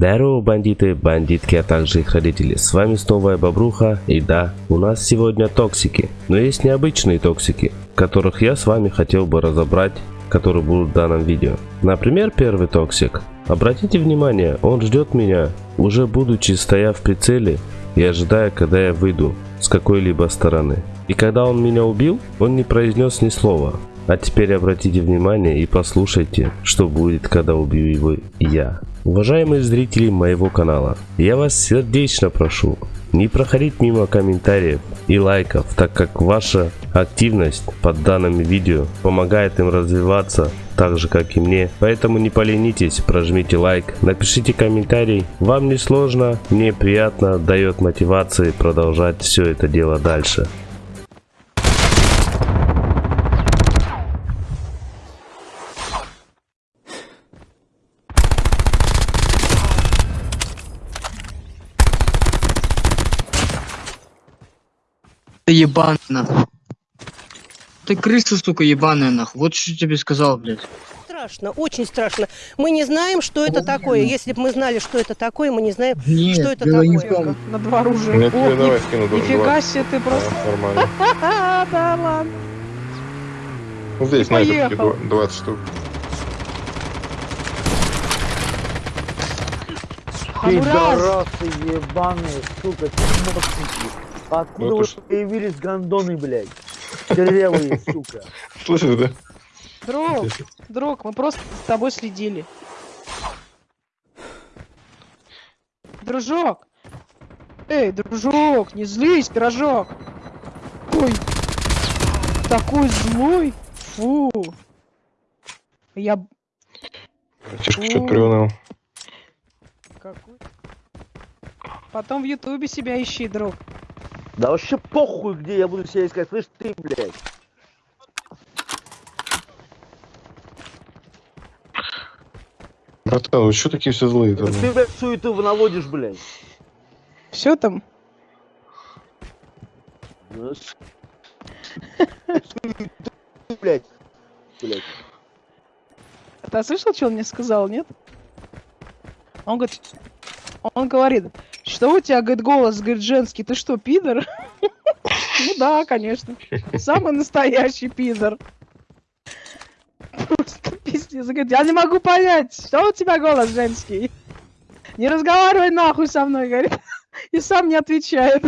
Здорово, бандиты, бандитки, а также их родители. С вами снова я, Бобруха, и да, у нас сегодня токсики. Но есть необычные токсики, которых я с вами хотел бы разобрать, которые будут в данном видео. Например, первый токсик. Обратите внимание, он ждет меня, уже будучи стоя в прицеле и ожидая, когда я выйду с какой-либо стороны. И когда он меня убил, он не произнес ни слова. А теперь обратите внимание и послушайте, что будет, когда убью его я. Уважаемые зрители моего канала, я вас сердечно прошу не проходить мимо комментариев и лайков, так как ваша активность под данным видео помогает им развиваться так же как и мне. Поэтому не поленитесь, прожмите лайк, напишите комментарий. Вам не сложно, мне приятно, дает мотивации продолжать все это дело дальше. Ты ебаный нахуй. Ты крыса, сука, ебаная нахуй. Вот что тебе сказал, блядь. Страшно, очень страшно. Мы не знаем, что это такое. Если бы мы знали, что это такое, мы не знаем, Нет, что это не такое. том. На два оружия. Я О, тебе ни- давай скину два- Нифига себе ты просто. Да, нормально. Да ладно. Ну, здесь Ты снайперки поехал. дв- 20 штук. А. Пидорасы ебаные, сука, чмошники. Откуда Ну, вы появились гондоны, блядь? Дырявые, сука. Слышишь, да? Друг, друг, мы просто с тобой следили. Дружок. Эй, дружок, не злись, пирожок. Ой, такой злой. Фу. Я б- Тишка что-то приуныл. какой. Потом в ютубе себя ищи, друг. Да вообще похуй, где я буду себя искать, слышь ты, блядь. Братан, вы что такие все злые? Ты, блядь, суету наводишь, блядь. Все там? Ну, блядь. Блядь. Ты слышал, что он мне сказал, нет? Он говорит, он говорит, что у тебя, говорит, голос, говорит, женский, ты что, пидор? Ну да, конечно. Самый настоящий пидор. Просто пиздец. Говорит, я не могу понять, что у тебя голос женский. Не разговаривай нахуй со мной, говорит. И сам не отвечает.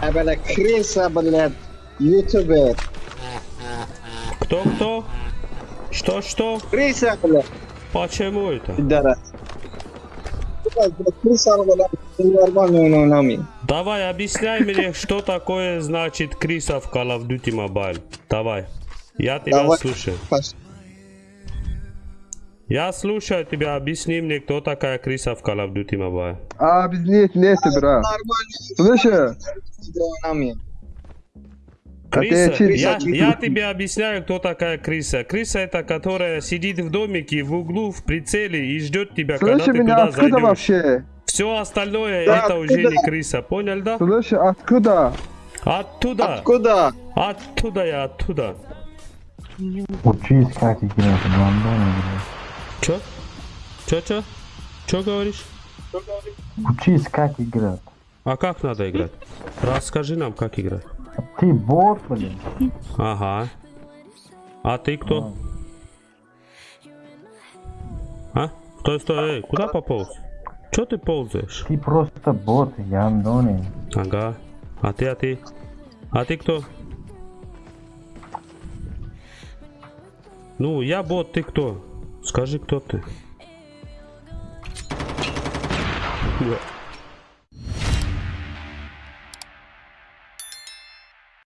А, бля, крыса, блядь, ютубер. Кто-кто? Что-что? Почему это? нами. Давай, объясняй мне, что такое значит Криса в Call of Duty Mobile. Давай. Я тебя Давай. слушаю. Я слушаю тебя, объясни мне, кто такая Криса в Call of Duty Mobile. А, нет, брат. Нормально Слышишь? А Криса, я, я тебе объясняю, кто такая Криса. Криса это которая сидит в домике в углу в прицеле и ждет тебя, когда Слышишь ты меня, туда откуда зайдешь. вообще? Все остальное Да, это уже откуда? не Криса, понял, да? Слышишь, откуда? Оттуда, Откуда? оттуда я, оттуда. Учись, как играть, гандоны, Чё? Чё, чё? Чё говоришь? Учись, как играть. А как надо играть? Расскажи нам, как играть. Ты бот, блин. Ага. А ты кто? А? Стой, стой, эй, куда пополз? Чё ты ползаешь? Ты просто бот, гандоны. Ага. А ты, а ты? А ты кто? Ну, я бот, ты кто? Скажи, кто ты? Да.